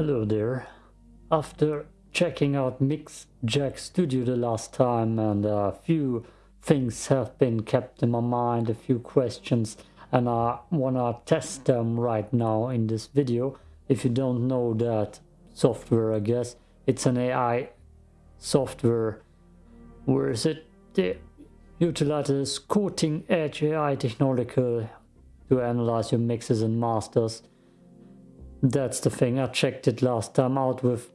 Hello there. After checking out Mix Check Studio the last time and a few things have been kept in my mind, a few questions and I wanna test them right now in this video. If you don't know that software I guess, it's an AI software. Where is it? The utilizes cutting edge AI technology to analyze your mixes and masters. That's the thing, I checked it last time out with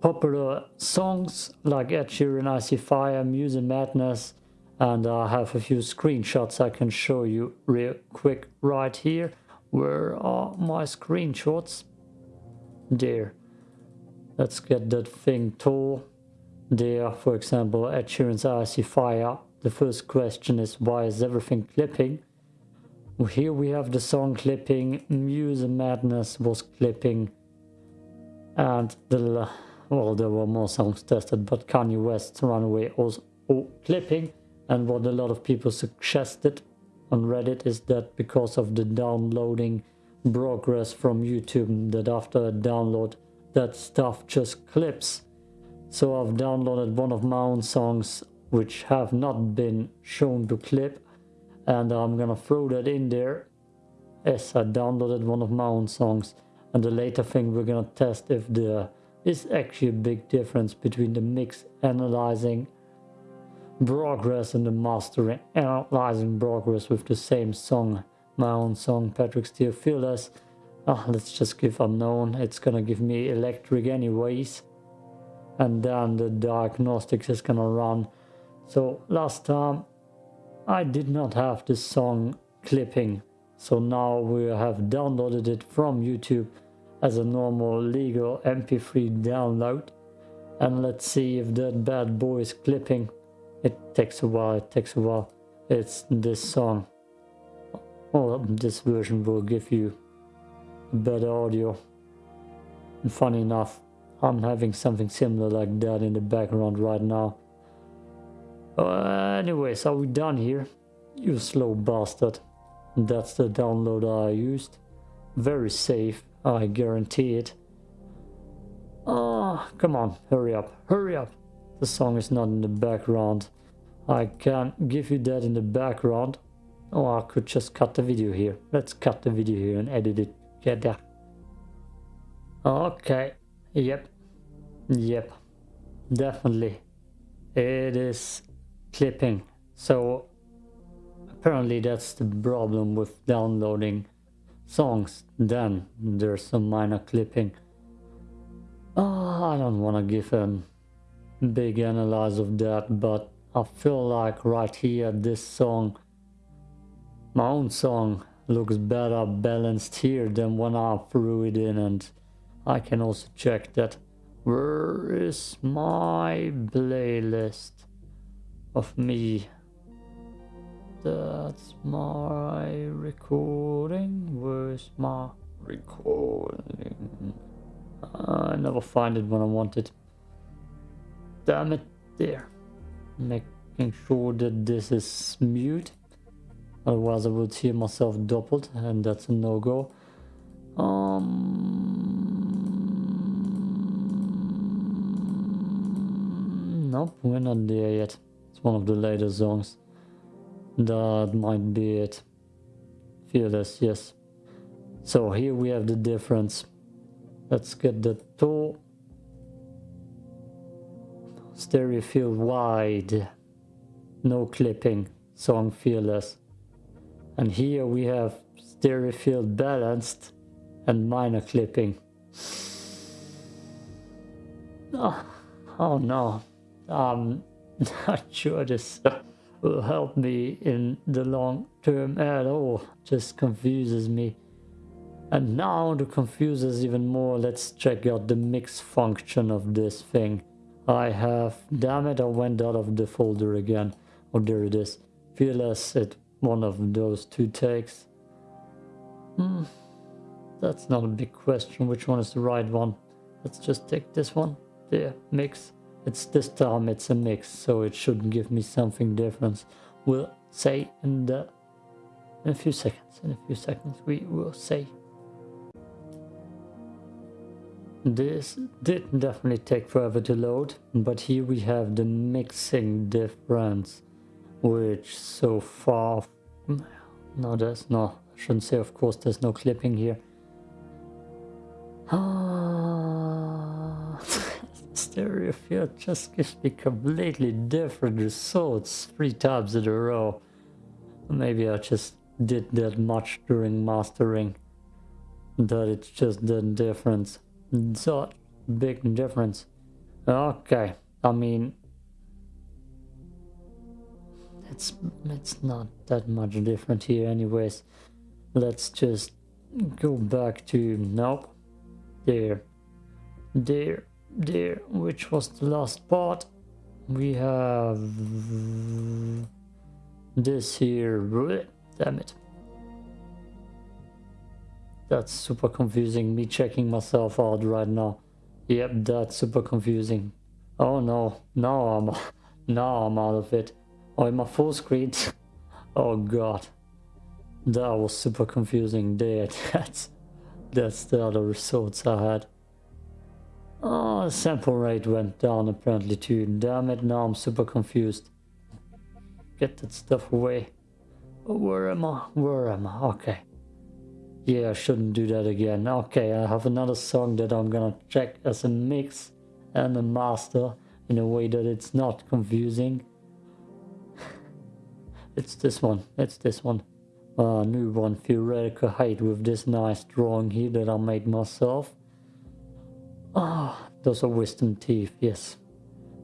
popular songs like Ed Sheeran, I See Fire, Muse and Madness, and I have a few screenshots I can show you real quick right here. Where are my screenshots? There. Let's get that thing tall. There, for example, Ed Sheeran's I See Fire. The first question is why is everything clipping? Here we have the song clipping, Muse Madness was clipping, and the well there were more songs tested, but Kanye West's Runaway was clipping, and what a lot of people suggested on Reddit is that because of the downloading progress from YouTube, that after a download, that stuff just clips. So I've downloaded one of my own songs which have not been shown to clip and I'm gonna throw that in there. As I downloaded one of my own songs. And the later thing we're gonna test if there is actually a big difference between the mix analyzing progress and the mastering analyzing progress with the same song my own song Patrick Steele Fearless. Oh, let's just give unknown. It's gonna give me electric anyways. And then the diagnostics is gonna run. So last time I did not have this song clipping. So now we have downloaded it from YouTube as a normal legal MP3 download. And let's see if that bad boy is clipping. It takes a while, it takes a while. It's this song. Well, this version will give you better audio. And funny enough, I'm having something similar like that in the background right now. Uh, anyways, are we done here? You slow bastard. That's the download I used. Very safe, I guarantee it. Ah, oh, come on, hurry up, hurry up. The song is not in the background. I can't give you that in the background. Oh, I could just cut the video here. Let's cut the video here and edit it. Get that. Okay. Yep. Yep. Definitely. It is clipping. So apparently that's the problem with downloading songs. Then there's some minor clipping. Oh, I don't want to give a big analyze of that, but I feel like right here, this song, my own song, looks better balanced here than when I threw it in and I can also check that. Where is my playlist? Of me. That's my recording. Where's my recording? I never find it when I want it. Damn it, there. Making sure that this is mute. Otherwise I would hear myself doubled and that's a no-go. Um, nope, we're not there yet. It's one of the later songs. That might be it. Fearless, yes. So here we have the difference. Let's get the toe. Stereo field wide. No clipping. Song fearless. And here we have stereo field balanced and minor clipping. Oh, oh no. Um, not sure this will help me in the long term at all. Just confuses me. And now to confuse us even more, let's check out the mix function of this thing. I have, damn it, I went out of the folder again. Oh, there it is. Fearless at one of those two takes. Hmm, that's not a big question. Which one is the right one? Let's just take this one. There, mix. It's this time it's a mix, so it should give me something different. We'll say in the in a few seconds. In a few seconds we will say. this did definitely take forever to load, but here we have the mixing difference, which so far, no there's no, I shouldn't say of course there's no clipping here. Ah, stereo field just gives me completely different results three times in a row. Maybe I just did that much during mastering that it's just the difference. So big difference. Okay, I mean, it's it's not that much different here, anyways. Let's just go back to nope, there, there, there. Which was the last part? We have this here. Damn it. That's super confusing. Me checking myself out right now. Yep, that's super confusing. Oh no, now I'm now I'm out of it. Oh, in my full screen. oh god, that was super confusing. There, that's that's the other results I had. Oh, sample rate went down apparently too. Damn it, now I'm super confused. Get that stuff away. Where am I? Where am I? Okay. Yeah, I shouldn't do that again. Okay, I have another song that I'm gonna check as a mix and a master in a way that it's not confusing. it's this one, it's this one. A uh, new one, Theoretical Height with this nice drawing here that I made myself. Ah, oh, those are wisdom teeth, yes.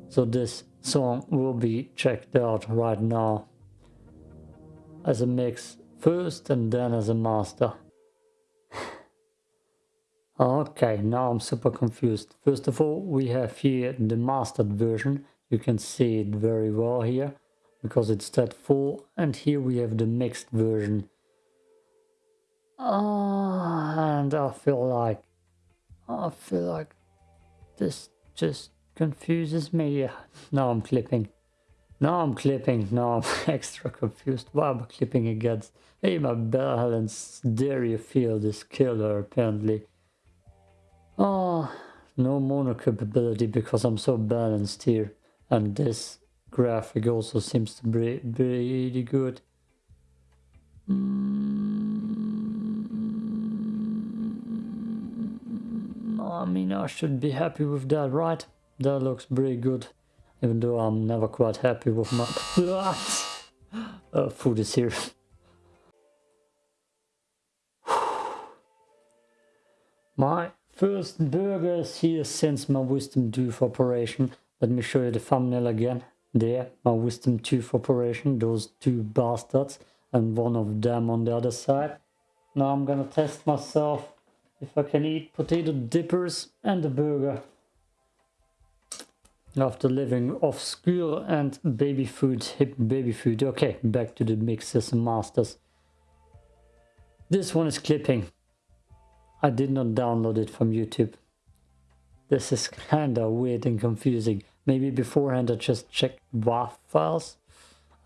So this song will be checked out right now as a mix first and then as a master. Okay, now I'm super confused. First of all, we have here the mastered version. You can see it very well here because it's that full. And here we have the mixed version. Uh, and I feel like, I feel like this just confuses me. Now I'm clipping. Now I'm clipping. Now I'm extra confused. Why am I clipping against? Hey, my balance dairy field is killer apparently. Oh, no mono compatibility because I'm so balanced here. And this graphic also seems to be pretty good. Mm, I mean, I should be happy with that, right? That looks pretty good. Even though I'm never quite happy with my... uh, food is here. my First burgers here since my wisdom tooth operation. Let me show you the thumbnail again. There, my wisdom tooth operation, those two bastards and one of them on the other side. Now I'm gonna test myself if I can eat potato dippers and a burger. After living off school and baby food, hip baby food. Okay, back to the mixes and masters. This one is clipping. I did not download it from YouTube. This is kinda weird and confusing. Maybe beforehand I just checked WAV files.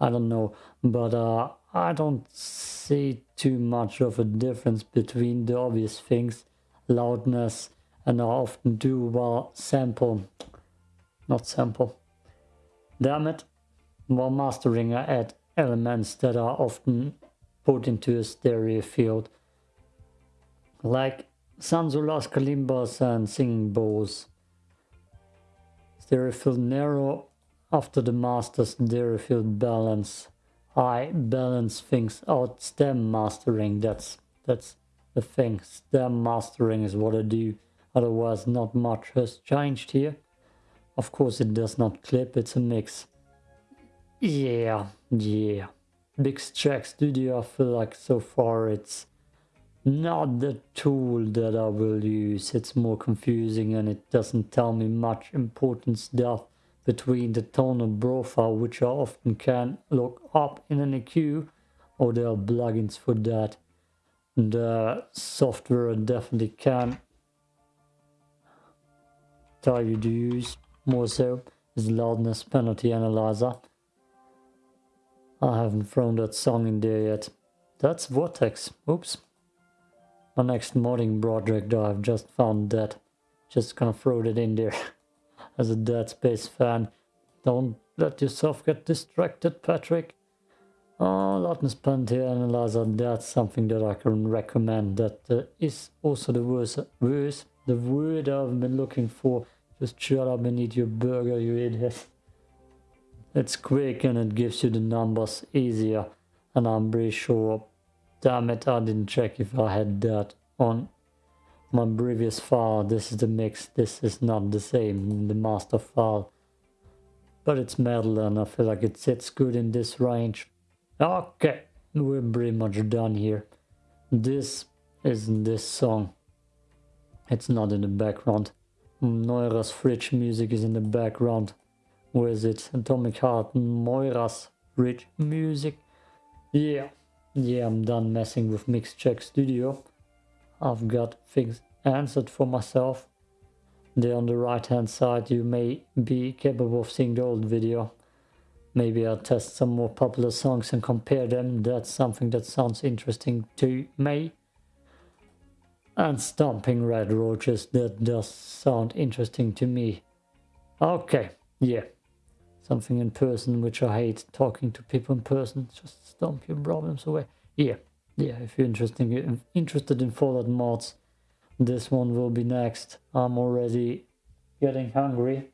I don't know, but uh, I don't see too much of a difference between the obvious things, loudness, and I often do while sample, not sample. Damn it, while mastering I add elements that are often put into a stereo field like Sansulas Kalimbas and Singing Bowls. Stereo field narrow after the master's stereo field balance. I balance things out. Stem mastering, that's that's the thing. Stem mastering is what I do. Otherwise not much has changed here. Of course it does not clip, it's a mix. Yeah, yeah. Mix Check Studio, I feel like so far it's not the tool that I will use. It's more confusing and it doesn't tell me much important stuff between the tonal profile, which I often can look up in an EQ, or there are plugins for that. The uh, software definitely can tell you to use more so is loudness penalty analyzer. I haven't thrown that song in there yet. That's Vortex. Oops. My next modding project I've just found that Just gonna throw that in there as a Dead Space fan. Don't let yourself get distracted, Patrick. Oh, Loudness Penalty Analyzer, that's something that I can recommend. That uh, is also the worst, verse, the word I've been looking for. Just shut up and eat your burger, you idiot. It's quick and it gives you the numbers easier. And I'm pretty sure, damn it, I didn't check if I had that on my previous file. This is the mix, this is not the same, the master file. But it's metal and I feel like it sits good in this range. Okay, we're pretty much done here. This isn't this song. It's not in the background. Moira's fridge music is in the background. Where is it? Atomic Heart, Moira's fridge music. Yeah, yeah, I'm done messing with Mix Check Studio. I've got things answered for myself. There on the right hand side you may be capable of seeing the old video. Maybe I'll test some more popular songs and compare them. That's something that sounds interesting to me. And Stomping Red Roaches, that does sound interesting to me. Okay, yeah. Something in person which I hate, talking to people in person. Just stomp your problems away. Yeah, yeah, if you're interested in, interested in Fallout mods, this one will be next. I'm already getting hungry.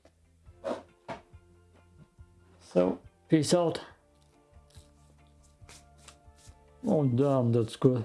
So Peace out. Oh damn, that's good.